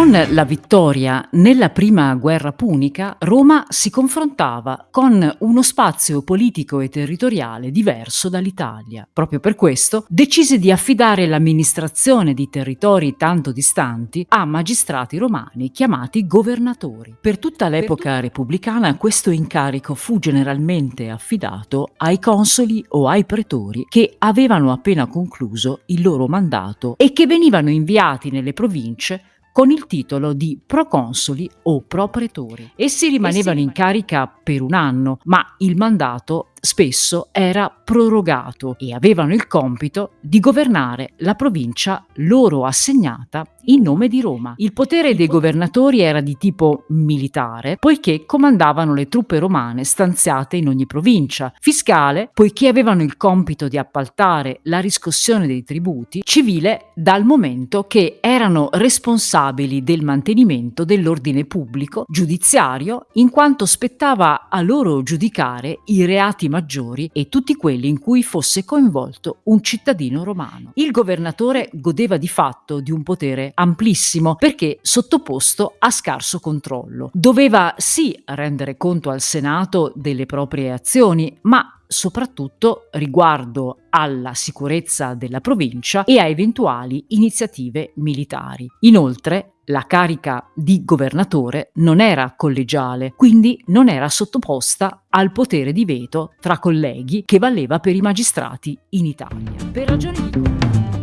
Con la vittoria nella prima guerra punica, Roma si confrontava con uno spazio politico e territoriale diverso dall'Italia. Proprio per questo decise di affidare l'amministrazione di territori tanto distanti a magistrati romani chiamati governatori. Per tutta l'epoca repubblicana questo incarico fu generalmente affidato ai consoli o ai pretori che avevano appena concluso il loro mandato e che venivano inviati nelle province con il titolo di proconsoli o propretori. Essi rimanevano in carica per un anno, ma il mandato spesso era prorogato e avevano il compito di governare la provincia loro assegnata in nome di Roma. Il potere dei governatori era di tipo militare, poiché comandavano le truppe romane stanziate in ogni provincia, fiscale, poiché avevano il compito di appaltare la riscossione dei tributi, civile dal momento che erano responsabili del mantenimento dell'ordine pubblico, giudiziario, in quanto spettava a loro giudicare i reati maggiori e tutti quelli in cui fosse coinvolto un cittadino romano. Il governatore godeva di fatto di un potere amplissimo perché sottoposto a scarso controllo. Doveva sì rendere conto al Senato delle proprie azioni, ma soprattutto riguardo alla sicurezza della provincia e a eventuali iniziative militari. Inoltre, la carica di governatore non era collegiale, quindi non era sottoposta al potere di veto tra colleghi che valeva per i magistrati in Italia. Per ragioni di